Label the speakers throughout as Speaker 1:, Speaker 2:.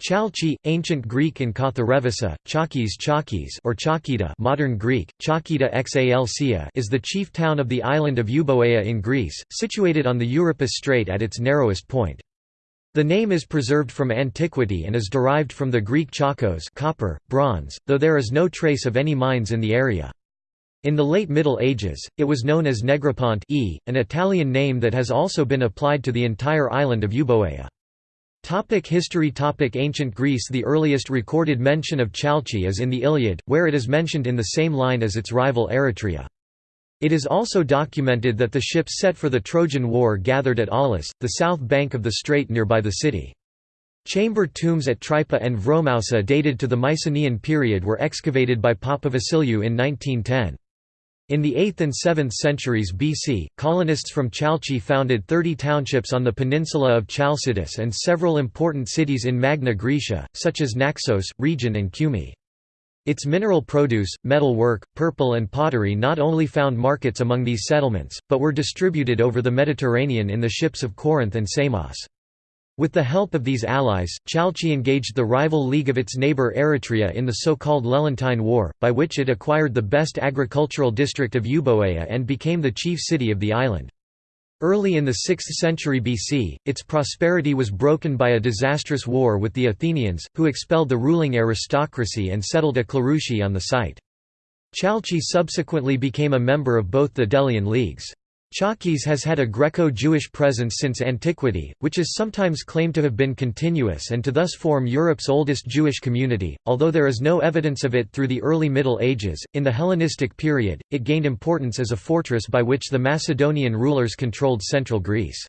Speaker 1: Chalcis, ancient Greek and Katharevousa, Chalkis Chalkis or Chalkida modern Greek, Chalkida Xalcia is the chief town of the island of Euboea in Greece, situated on the Euripus Strait at its narrowest point. The name is preserved from antiquity and is derived from the Greek chalkos copper, bronze, though there is no trace of any mines in the area. In the late Middle Ages, it was known as Negropont e, an Italian name that has also been applied to the entire island of Euboea. Topic history Topic Ancient Greece The earliest recorded mention of Chalcis is in the Iliad, where it is mentioned in the same line as its rival Eretria. It is also documented that the ships set for the Trojan War gathered at Aulis, the south bank of the strait nearby the city. Chamber tombs at Tripa and Vromousa dated to the Mycenaean period were excavated by Papavasiliou in 1910. In the 8th and 7th centuries BC, colonists from Chalcis founded 30 townships on the peninsula of Chalcidice and several important cities in Magna Graecia, such as Naxos, Rhegion and Cumae. Its mineral produce, metal work, purple and pottery not only found markets among these settlements, but were distributed over the Mediterranean in the ships of Corinth and Samos. With the help of these allies, Chalcis engaged the rival league of its neighbour Eretria in the so-called Lelantine War, by which it acquired the best agricultural district of Euboea and became the chief city of the island. Early in the 6th century BC, its prosperity was broken by a disastrous war with the Athenians, who expelled the ruling aristocracy and settled a cleruchy on the site. Chalcis subsequently became a member of both the Delian leagues. Chalkis has had a Greco-Jewish presence since antiquity, which is sometimes claimed to have been continuous and to thus form Europe's oldest Jewish community, although there is no evidence of it through the early Middle Ages. In the Hellenistic period, it gained importance as a fortress by which the Macedonian rulers controlled central Greece.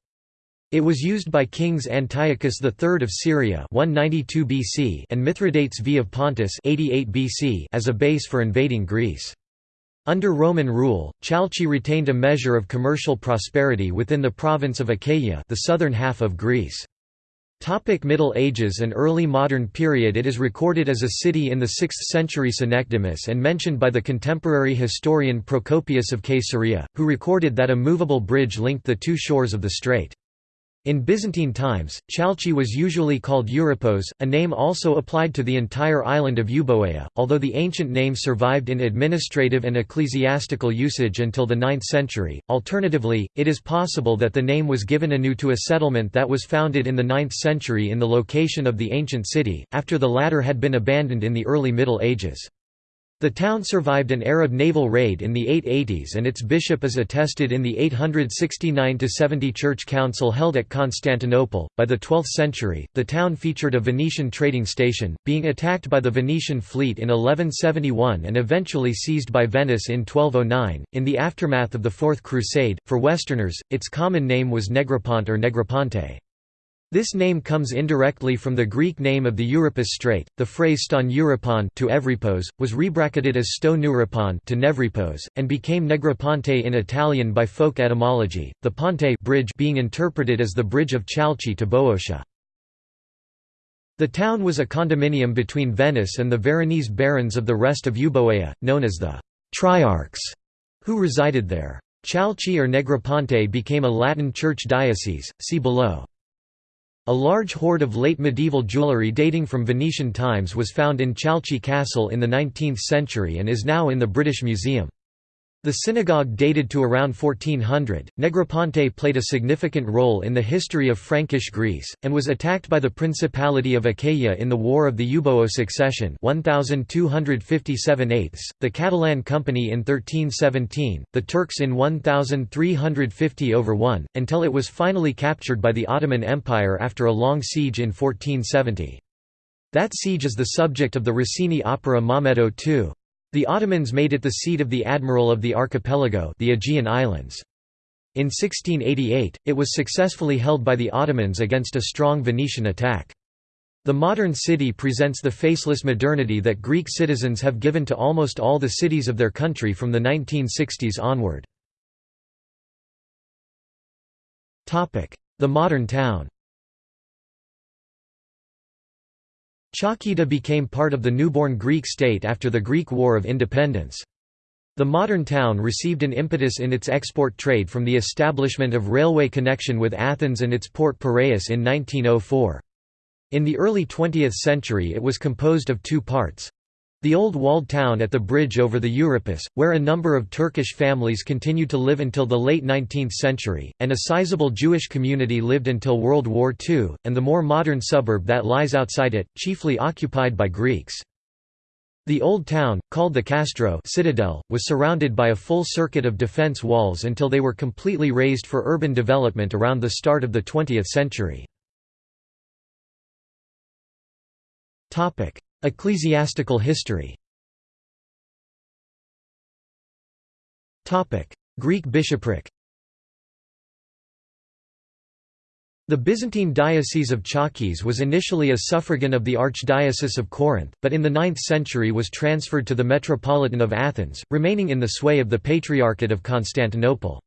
Speaker 1: It was used by kings Antiochus III of Syria 192 BC and Mithridates V of Pontus 88 BC as a base for invading Greece. Under Roman rule, Chalcis retained a measure of commercial prosperity within the province of Achaia the southern half of Greece. Topic Middle Ages and early modern period It is recorded as a city in the 6th century Synecdemus and mentioned by the contemporary historian Procopius of Caesarea, who recorded that a movable bridge linked the two shores of the strait. In Byzantine times, Chalcis was usually called Euripos, a name also applied to the entire island of Euboea, although the ancient name survived in administrative and ecclesiastical usage until the 9th century. Alternatively, it is possible that the name was given anew to a settlement that was founded in the 9th century in the location of the ancient city, after the latter had been abandoned in the early Middle Ages. The town survived an Arab naval raid in the 880s and its bishop is attested in the 869–70 church council held at Constantinople. By the 12th century, the town featured a Venetian trading station, being attacked by the Venetian fleet in 1171 and eventually seized by Venice in 1209. In the aftermath of the Fourth Crusade, for Westerners, its common name was Negropont or Negroponte. This name comes indirectly from the Greek name of the Euripus Strait. The phrase ston Euripon to Evripos was rebracketed as sto Neuripon to Nevripos, and became Negroponte in Italian by folk etymology. The ponte bridge being interpreted as the bridge of Chalcis to Boeotia. The town was a condominium between Venice and the Veronese barons of the rest of Euboea, known as the Triarchs, who resided there. Chalcis or Negroponte became a Latin church diocese. See below. A large hoard of late medieval jewellery dating from Venetian times was found in Chalcis Castle in the 19th century and is now in the British Museum. The synagogue dated to around 1400. Negroponte played a significant role in the history of Frankish Greece, and was attacked by the Principality of Achaia in the War of the Euboea Succession 1257 8 the Catalan Company in 1317, the Turks in 1350 over 1, until it was finally captured by the Ottoman Empire after a long siege in 1470. That siege is the subject of the Rossini opera Maometto II. The Ottomans made it the seat of the admiral of the archipelago the Aegean Islands. In 1688, it was successfully held by the Ottomans against a strong Venetian attack. The modern city presents the faceless modernity that Greek citizens have given to almost all the cities of their country from the 1960s onward. The modern town Chalkida became part of the newborn Greek state after the Greek War of Independence. The modern town received an impetus in its export trade from the establishment of railway connection with Athens and its port Piraeus in 1904. In the early 20th century it was composed of two parts. The old walled town at the bridge over the Euripus, where a number of Turkish families continued to live until the late 19th century, and a sizable Jewish community lived until World War II, and the more modern suburb that lies outside it, chiefly occupied by Greeks. The old town, called the Castro citadel, was surrounded by a full circuit of defense walls until they were completely razed for urban development around the start of the 20th century. Ecclesiastical history. Greek bishopric. The Byzantine Diocese of Chalkis was initially a suffragan of the Archdiocese of Corinth, but in the 9th century was transferred to the Metropolitan of Athens, remaining in the sway of the Patriarchate of Constantinople.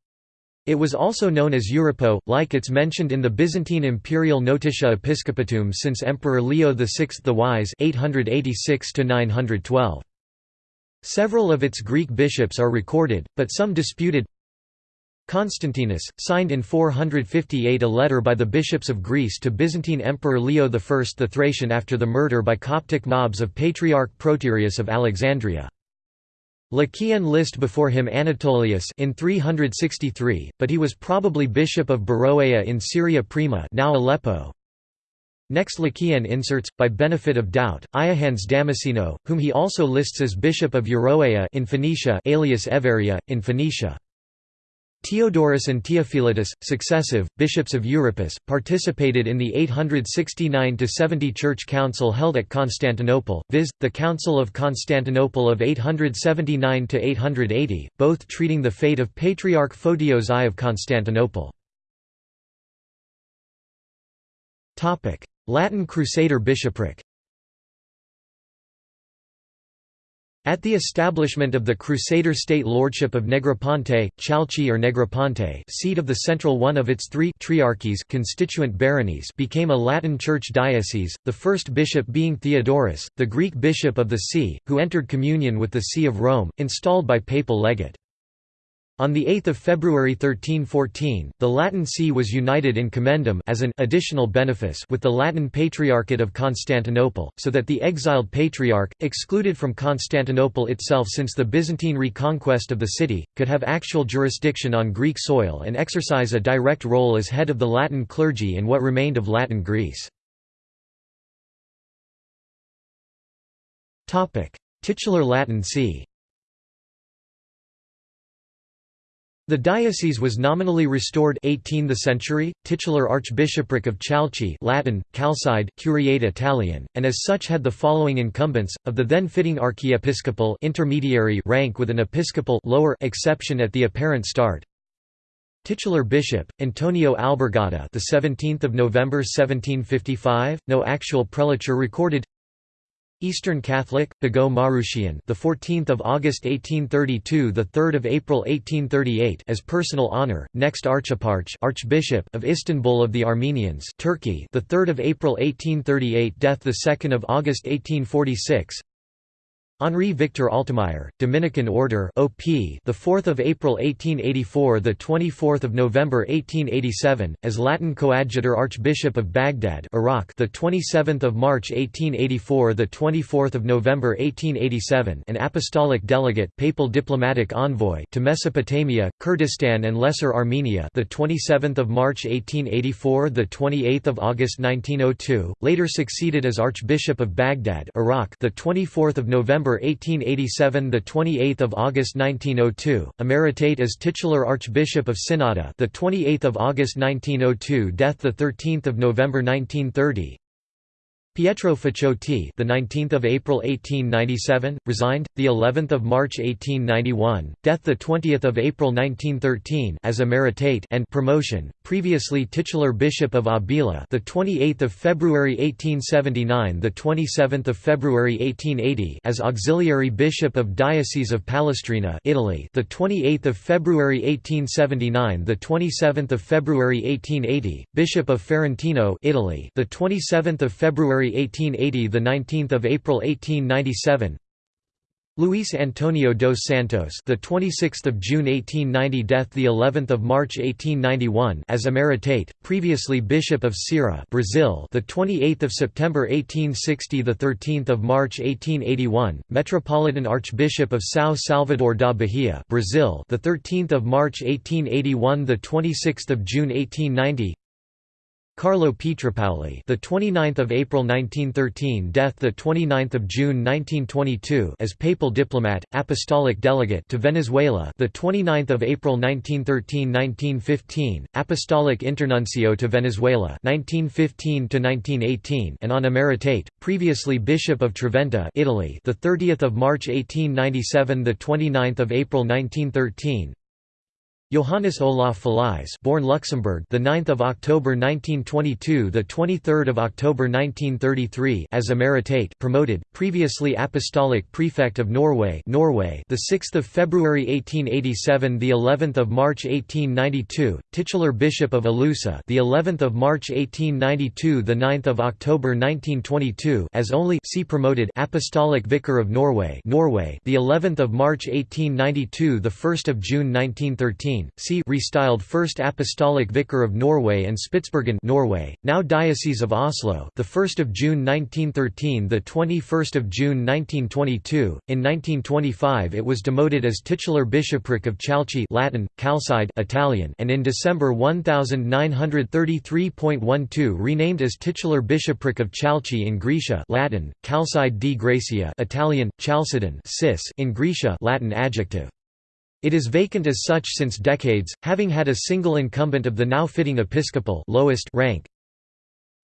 Speaker 1: It was also known as Euripo, like its mentioned in the Byzantine imperial Notitia Episcopatum since Emperor Leo VI the Wise 886 Several of its Greek bishops are recorded, but some disputed. Constantinus, signed in 458 a letter by the bishops of Greece to Byzantine Emperor Leo I the Thracian after the murder by Coptic mobs of Patriarch Proterius of Alexandria. Lequien list before him Anatolius in 363, but he was probably bishop of Beroea in Syria Prima now Aleppo. Next Lequien inserts, by benefit of doubt, Iahans Damasceno, whom he also lists as bishop of Euroea in Phoenicia alias Everia, in Phoenicia. Theodorus and Theophilus, successive, bishops of Euripus, participated in the 869–70 Church Council held at Constantinople, viz., the Council of Constantinople of 879–880, both treating the fate of Patriarch Photios I of Constantinople. Latin Crusader bishopric At the establishment of the Crusader state lordship of Negroponte, Chalcis or Negroponte seat of the central one of its three triarchies constituent baronies became a Latin church diocese, the first bishop being Theodorus, the Greek bishop of the See, who entered communion with the See of Rome, installed by papal legate. On 8 February 1314, the Latin See was united in commendam as an additional benefice with the Latin Patriarchate of Constantinople, so that the exiled patriarch, excluded from Constantinople itself since the Byzantine reconquest of the city, could have actual jurisdiction on Greek soil and exercise a direct role as head of the Latin clergy in what remained of Latin Greece. Titular Latin See The diocese was nominally restored 18 the century, titular archbishopric of Chalcis Latin, Chalcide, Curiate Italian, and as such had the following incumbents, of the then fitting archiepiscopal intermediary rank with an episcopal lower exception at the apparent start. Titular bishop Antonio Albergata, the 17th of November 1755, no actual prelature recorded. Eastern Catholic, Bagot Marushian, the 14th of August 1832, the 3rd of April 1838, as personal honor. Next Archiparch, Archbishop of Istanbul of the Armenians, Turkey, the 3rd of April 1838, death the 2nd of August 1846. Henri Victor Altemeyer, Dominican Order OP, the 4th of April 1884, the 24th of November 1887, as Latin Coadjutor Archbishop of Baghdad, Iraq, the 27th of March 1884, the 24th of November 1887, an apostolic delegate, papal diplomatic envoy to Mesopotamia, Kurdistan and Lesser Armenia, the 27th of March 1884, the 28th of August 1902, later succeeded as Archbishop of Baghdad, Iraq, the 24th of November November 1887 the 28th of August 1902 emeritate as titular Archbishop of Synnada the 28th of August 1902 death the 13th of November 1930 Pietro Faciotti, the 19th of April 1897, resigned the 11th of March 1891, death the 20th of April 1913 as emeritate and promotion, previously titular Bishop of Abila, the 28th of February 1879, the 27th of February 1880 as auxiliary Bishop of Diocese of Palestrina, Italy, the 28th of February 1879, the 27th of February 1880, Bishop of Ferentino, Italy, the 27th of February 1880 the 19th of April 1897 Luis Antonio dos Santos, the 26th of June 1890, death the 11th of March 1891, as emeritate, previously Bishop of Ceará, Brazil, the 28th of September 1860, the 13th of March 1881, Metropolitan Archbishop of São Salvador da Bahia, Brazil, the 13th of March 1881, the 26th of June 1890. Carlo Pietropaoli, the 29th of April 1913, death the 29th of June 1922, as papal diplomat, apostolic delegate to Venezuela, the 29th of April 1913-1915, apostolic internuncio to Venezuela, 1915 to 1918, and on emeritate, previously Bishop of Treventa, Italy, the 30th of March 1897, the 29th of April 1913. Johannes Olaf Fallize, born Luxembourg, the 9th of October 1922, the 23rd of October 1933, as emeritate, promoted, previously apostolic prefect of Norway, Norway, the 6th of February 1887, the 11th of March 1892, titular bishop of Alusa, the 11th of March 1892, the 9th of October 1922, as only see promoted apostolic vicar of Norway, Norway, the 11th of March 1892, the 1st of June 1913 see restyled First Apostolic Vicar of Norway and Spitsbergen Norway, now Diocese of Oslo the 1st of June 1913 the 21st of June 1922 in 1925 it was demoted as titular bishopric of Chalcis Latin Calcide Italian and in December 1933.12 renamed as titular bishopric of Chalcis in Graecia Latin Calcide di Gracia Italian Chalcedon in Graecia Latin adjective it is vacant as such since decades, having had a single incumbent of the now fitting episcopal lowest rank,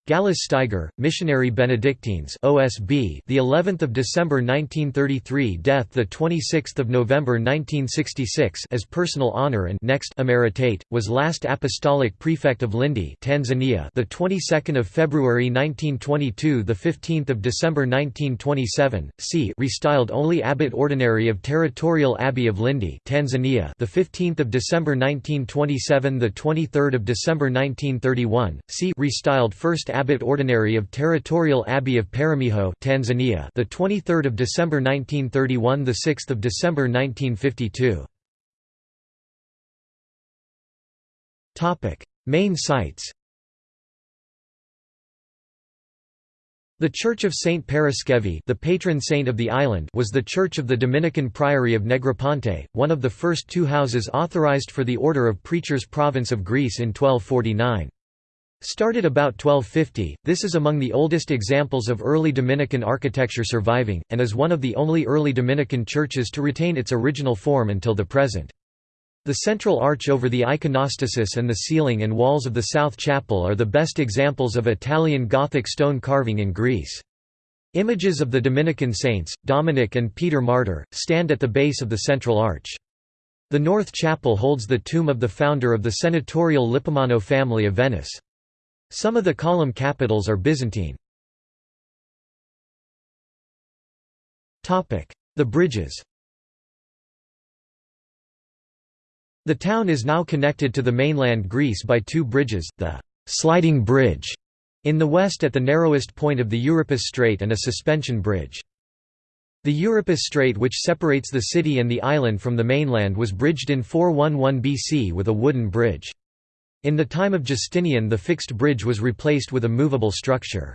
Speaker 1: Gallus Steiger, Missionary Benedictines OSB, the 11th of December 1933, death the 26th of November 1966, as personal honor and next emeritate was last apostolic prefect of Lindi, Tanzania, the 22nd of February 1922, the 15th of December 1927. C. Restyled only abbot ordinary of Territorial Abbey of Lindi, Tanzania, the 15th of December 1927, the 23rd of December 1931. C. Restyled first Abbot Ordinary of Territorial Abbey of Peramiho, Tanzania, the 23rd of December 1931, the 6th of December 1952. Topic: Main sites. The Church of Saint Paraskevi, the patron saint of the island, was the church of the Dominican Priory of Negroponte, one of the first two houses authorized for the Order of Preachers province of Greece in 1249. Started about 1250, this is among the oldest examples of early Dominican architecture surviving, and is one of the only early Dominican churches to retain its original form until the present. The central arch over the iconostasis and the ceiling and walls of the south chapel are the best examples of Italian Gothic stone carving in Greece. Images of the Dominican saints, Dominic and Peter Martyr, stand at the base of the central arch. The north chapel holds the tomb of the founder of the senatorial Lippomano family of Venice. Some of the column capitals are Byzantine. The bridges The town is now connected to the mainland Greece by two bridges, the «sliding bridge» in the west at the narrowest point of the Euripus Strait and a suspension bridge. The Euripus Strait which separates the city and the island from the mainland was bridged in 411 BC with a wooden bridge. In the time of Justinian the fixed bridge was replaced with a movable structure.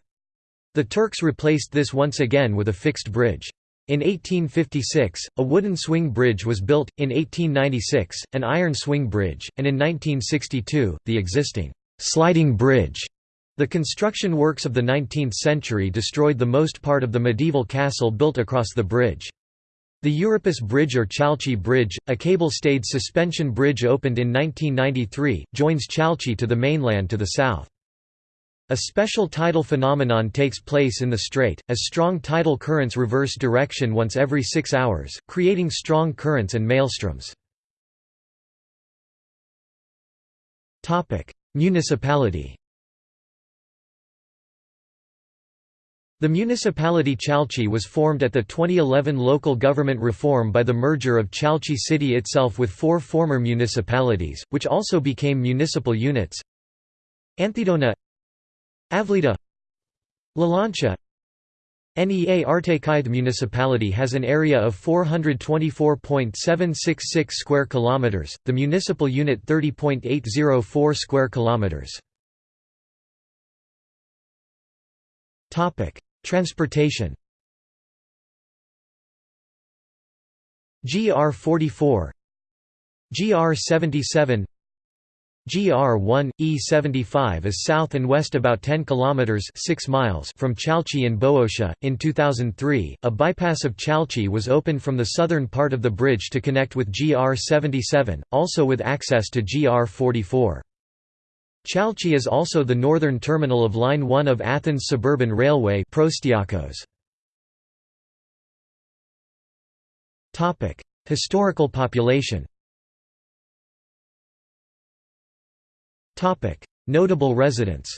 Speaker 1: The Turks replaced this once again with a fixed bridge. In 1856, a wooden swing bridge was built, in 1896, an iron swing bridge, and in 1962, the existing «sliding bridge». The construction works of the 19th century destroyed the most part of the medieval castle built across the bridge. The Euripus Bridge or Chalcis Bridge, a cable-stayed suspension bridge opened in 1993, joins Chalcis to the mainland to the south. A special tidal phenomenon takes place in the strait, as strong tidal currents reverse direction once every six hours, creating strong currents and maelstroms. Municipality The municipality Chalcis was formed at the 2011 local government reform by the merger of Chalcis city itself with four former municipalities, which also became municipal units. Anthedona Avlida Lalancha NEA Artekive municipality has an area of 424.766 square kilometers, the municipal unit 30.804 square kilometers. Topic: Transportation. GR44 GR77 GR1 E75 is south and west about 10 kilometers 6 miles from Chalcis in Boeotia. In 2003, a bypass of Chalcis was opened from the southern part of the bridge to connect with GR77, also with access to GR44. Chalcis is also the northern terminal of Line 1 of Athens Suburban Railway Historical population. Notable residents.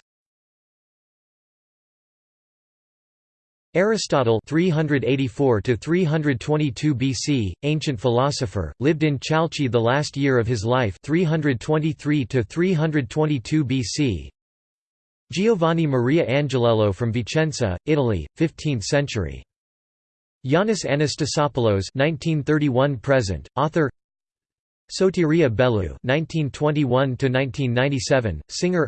Speaker 1: Aristotle 384 to 322 BC, ancient philosopher, lived in Chalcis the last year of his life 323 to 322 BC. Giovanni Maria Angiolello from Vicenza, Italy, 15th century. Yannis Anastasopoulos 1931 present, author Sotiria Bellou (1921–1997), singer.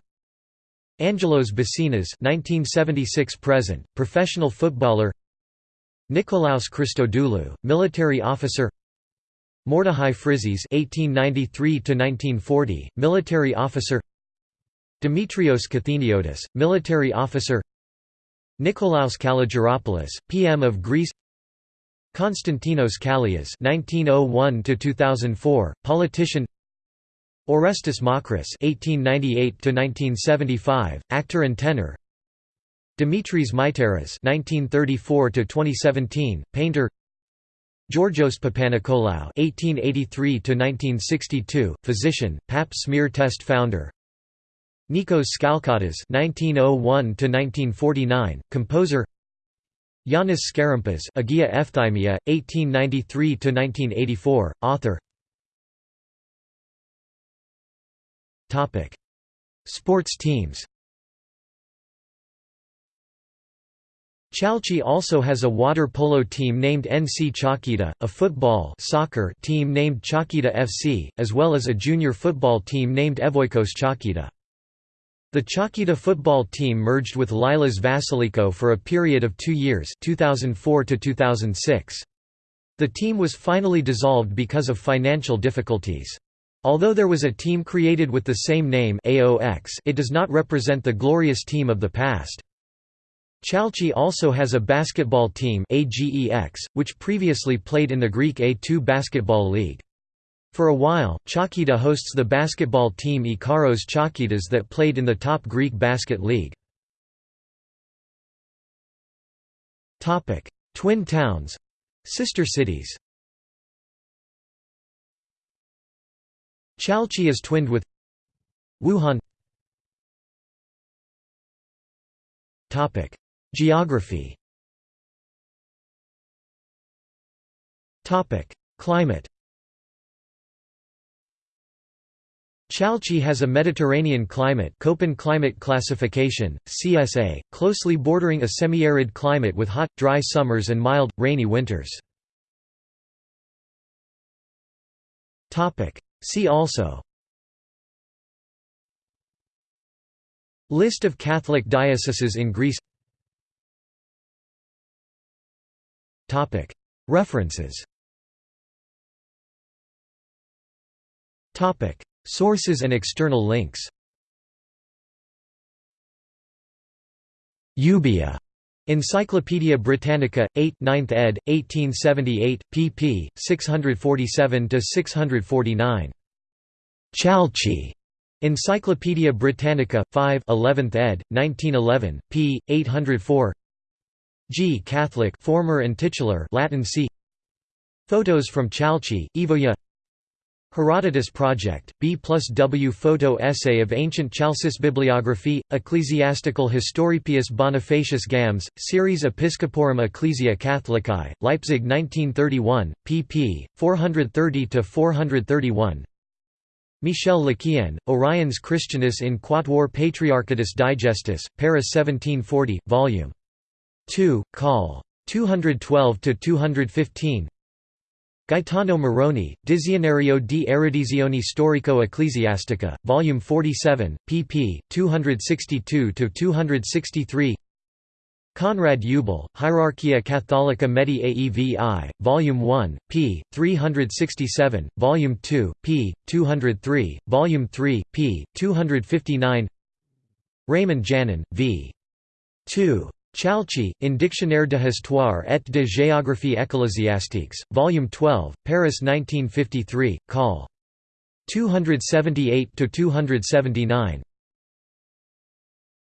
Speaker 1: Angelos Basinas (1976–present), professional footballer. Nikolaos Christodoulou, military officer. Mordechai Frizis (1893–1940), military officer. Dimitrios Katheniotis, military officer. Nikolaos Kalogeropoulos, PM of Greece. Konstantinos Kallias (1901–2004), politician. Orestes Makris (1898–1975), actor and tenor. Dimitris Mytaras (1934–2017), painter. Georgios Papanikolaou (1883–1962), physician, Pap smear test founder. Nikos Skalkottas (1901–1949), composer. Yannis Skarimbas Agia Ephthymia, 1893–1984, author Sports teams Chalcis also has a water polo team named NC Chalkida, a football soccer team named Chalkida FC, as well as a junior football team named Evoikos Chalkida. The Chalkida football team merged with Lilas Vasiliko for a period of two years 2004 to 2006. The team was finally dissolved because of financial difficulties. Although there was a team created with the same name AOX, it does not represent the glorious team of the past. Chalcis also has a basketball team AGEX, which previously played in the Greek A2 basketball league. For a while, Chalkida hosts the basketball team Ikaros Chalkidas that played in the top Greek basket league. Twin towns Sister cities Chalcis is twinned with Wuhan. Geography. Climate. Chalcis has a Mediterranean climate Köppen climate classification, CSA, closely bordering a semi-arid climate with hot, dry summers and mild, rainy winters. See also. List of Catholic dioceses in Greece. References. Sources and external links. Euboea. Encyclopædia Britannica, 8 9th ed., 1878, pp. 647–649. Chalcis. Encyclopædia Britannica, 5 11th ed., 1911, p. 804 G. Catholic former and titular Latin c. Photos from Chalcis, Evoya Herodotus Project, B plus W photo essay of ancient Chalcis bibliography, Ecclesiastical Historipius Bonifacius Gams, Series Episcoporum Ecclesia Catholicae, Leipzig 1931, pp. 430–431 Michel Lequien, Oriens Christianus in Quatuor Patriarchatus Digestus, Paris 1740, Vol. 2, Col. 212–215 Gaetano Moroni, Dizionario di erudizione storico-ecclesiastica, Volume 47, pp. 262–263 Conrad Eubel, Hierarchia Catholica Medii Aevi, Volume 1, p. 367, Volume 2, p. 203, Volume 3, p. 259 Raymond Janin, v. 2. Chalcis, in Dictionnaire de Histoire et de géographie ecclésiastique, Volume 12, Paris 1953, Col. 278–279